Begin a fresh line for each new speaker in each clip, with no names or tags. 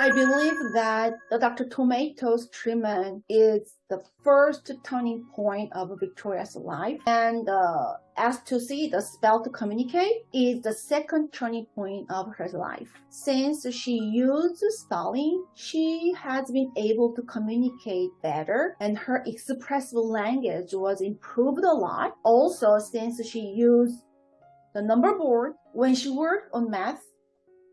I believe that the Dr. Tomato's treatment is the first turning point of Victoria's life. And uh, S2C, the spell to communicate, is the second turning point of her life. Since she used spelling, she has been able to communicate better and her expressive language was improved a lot. Also, since she used the number board, when she worked on math,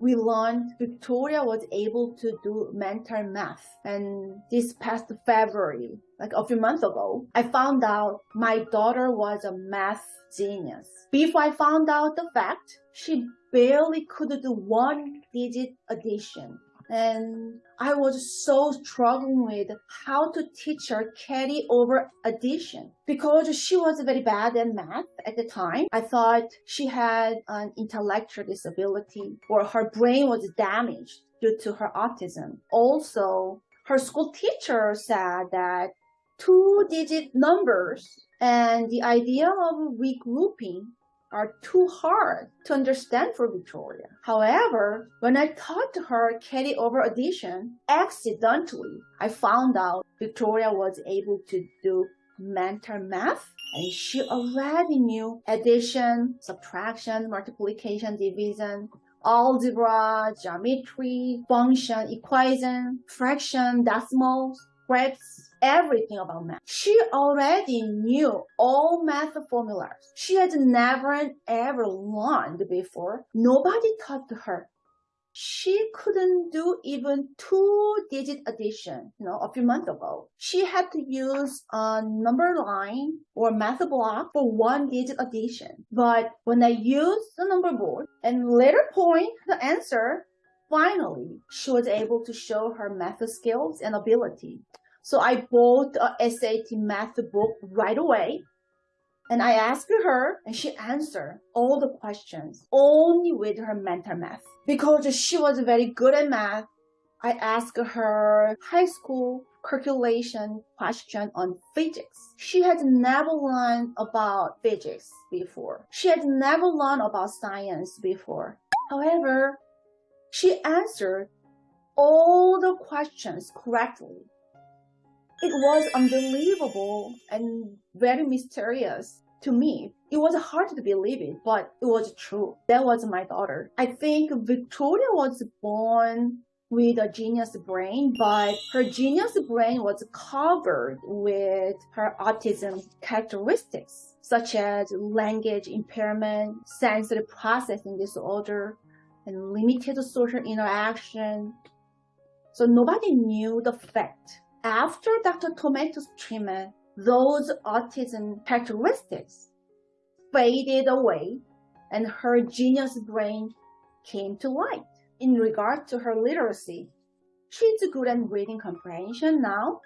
we learned Victoria was able to do mental math. And this past February, like a few months ago, I found out my daughter was a math genius. Before I found out the fact, she barely could do one digit addition and I was so struggling with how to teach her carry over addition because she was very bad at math at the time. I thought she had an intellectual disability or her brain was damaged due to her autism. Also, her school teacher said that two-digit numbers and the idea of regrouping are too hard to understand for Victoria. However, when I taught her carry-over addition, accidentally, I found out Victoria was able to do mental math and she already knew addition, subtraction, multiplication, division, algebra, geometry, function, equation, fraction, decimals, graphs, everything about math. She already knew all math formulas. She had never ever learned before. Nobody taught her. She couldn't do even two-digit addition, you know, a few months ago. She had to use a number line or math block for one-digit addition. But when I used the number board and later point the answer, finally, she was able to show her math skills and ability. So I bought a SAT math book right away. And I asked her and she answered all the questions only with her mental math. Because she was very good at math, I asked her high school calculation question on physics. She had never learned about physics before. She had never learned about science before. However, she answered all the questions correctly it was unbelievable and very mysterious to me. It was hard to believe it, but it was true. That was my daughter. I think Victoria was born with a genius brain, but her genius brain was covered with her autism characteristics, such as language impairment, sensory processing disorder, and limited social interaction. So nobody knew the fact after Dr. Tomato's treatment, those autism characteristics faded away and her genius brain came to light. In regard to her literacy, she's good at reading comprehension now,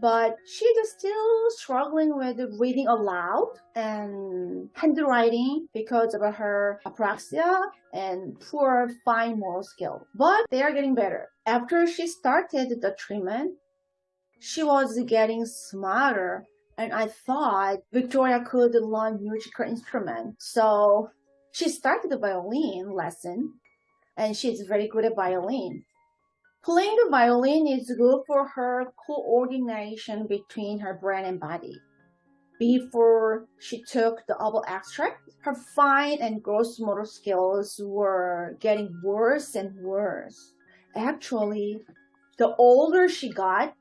but she's still struggling with reading aloud and handwriting because of her apraxia and poor fine motor skill. But they are getting better. After she started the treatment, she was getting smarter and I thought Victoria could learn musical instrument. So she started the violin lesson and she's very good at violin. Playing the violin is good for her coordination between her brain and body. Before she took the herbal extract, her fine and gross motor skills were getting worse and worse. Actually, the older she got,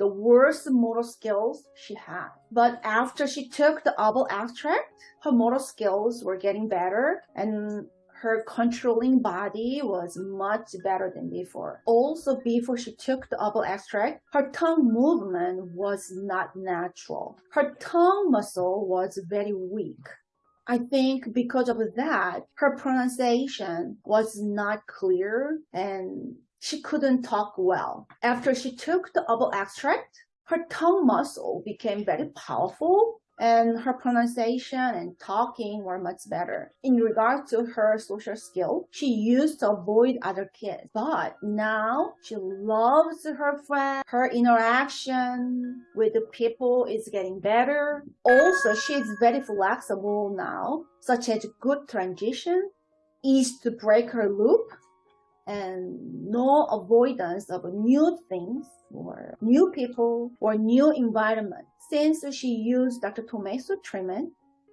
the worst motor skills she had. But after she took the herbal extract, her motor skills were getting better and her controlling body was much better than before. Also, before she took the herbal extract, her tongue movement was not natural. Her tongue muscle was very weak. I think because of that, her pronunciation was not clear and she couldn't talk well. After she took the herbal extract, her tongue muscle became very powerful and her pronunciation and talking were much better. In regard to her social skill, she used to avoid other kids, but now she loves her friends. Her interaction with the people is getting better. Also, she is very flexible now, such as good transition, easy to break her loop, and no avoidance of new things or new people or new environment. Since she used Dr. Tomei's treatment,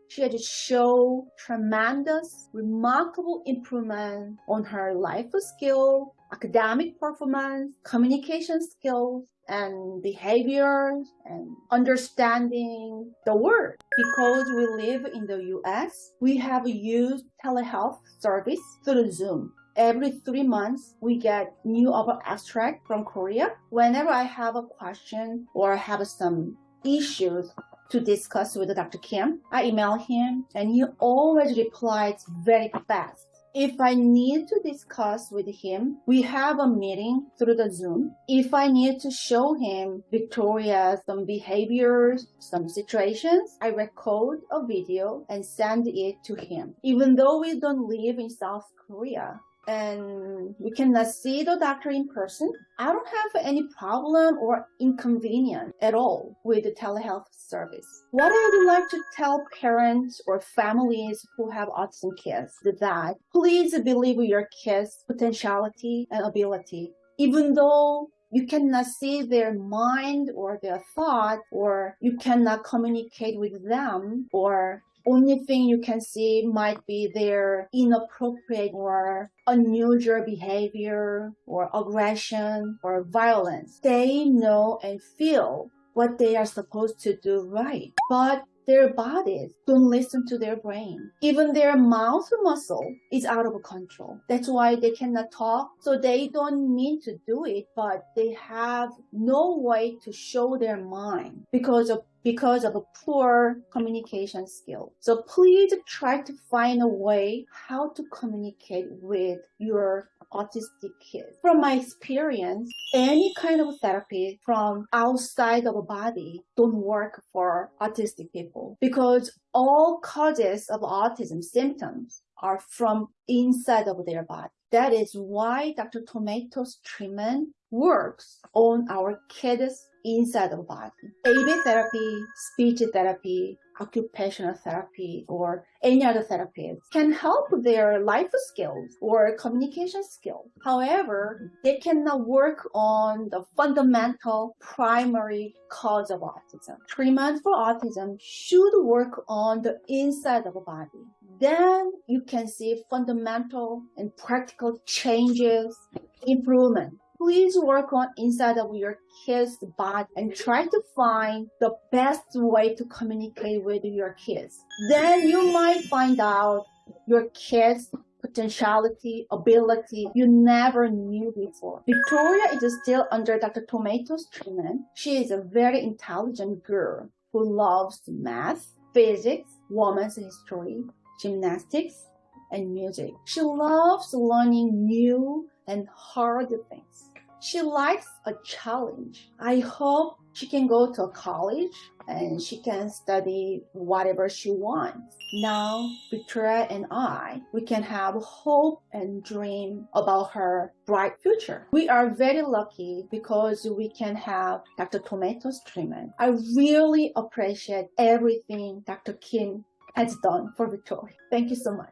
she had shown tremendous, remarkable improvement on her life skill, academic performance, communication skills, and behavior, and understanding the world. Because we live in the US, we have used telehealth service through Zoom. Every three months, we get new herbal extract from Korea. Whenever I have a question or have some issues to discuss with Dr. Kim, I email him and he always replies very fast. If I need to discuss with him, we have a meeting through the Zoom. If I need to show him Victoria some behaviors, some situations, I record a video and send it to him. Even though we don't live in South Korea, and we cannot uh, see the doctor in person, I don't have any problem or inconvenience at all with the telehealth service. What I would like to tell parents or families who have autism kids is that please believe your kids' potentiality and ability. Even though you cannot see their mind or their thought or you cannot communicate with them or only thing you can see might be their inappropriate or unusual behavior or aggression or violence. They know and feel what they are supposed to do right. But their bodies don't listen to their brain. Even their mouth muscle is out of control. That's why they cannot talk. So they don't mean to do it, but they have no way to show their mind because of because of a poor communication skill. So please try to find a way how to communicate with your autistic kid. From my experience, any kind of therapy from outside of a body don't work for autistic people because all causes of autism symptoms are from inside of their body. That is why Dr. Tomato's treatment works on our kids inside the body. ABA therapy, speech therapy, occupational therapy, or any other therapies can help their life skills or communication skills. However, they cannot work on the fundamental primary cause of autism. Treatment for autism should work on the inside of the body. Then you can see fundamental and practical changes, improvement please work on inside of your kid's body and try to find the best way to communicate with your kids. Then you might find out your kids potentiality, ability you never knew before. Victoria is still under Dr. Tomato's treatment. She is a very intelligent girl who loves math, physics, women's history, gymnastics, and music. She loves learning new and hard things. She likes a challenge. I hope she can go to college and she can study whatever she wants. Now, Victoria and I, we can have hope and dream about her bright future. We are very lucky because we can have Dr. Tomato's treatment. I really appreciate everything Dr. Kim has done for Victoria. Thank you so much.